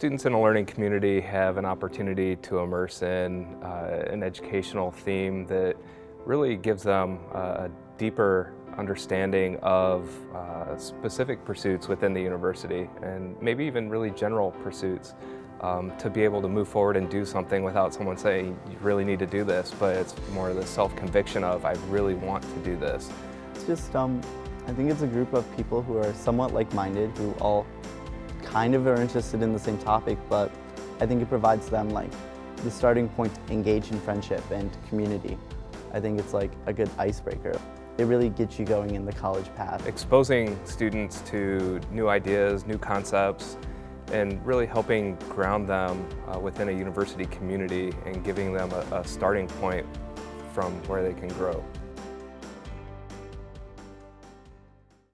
Students in a learning community have an opportunity to immerse in uh, an educational theme that really gives them a deeper understanding of uh, specific pursuits within the university and maybe even really general pursuits um, to be able to move forward and do something without someone saying you really need to do this but it's more the self-conviction of I really want to do this. It's just, um, I think it's a group of people who are somewhat like-minded who all kind of are interested in the same topic, but I think it provides them like the starting point to engage in friendship and community. I think it's like a good icebreaker. It really gets you going in the college path. Exposing students to new ideas, new concepts, and really helping ground them uh, within a university community and giving them a, a starting point from where they can grow.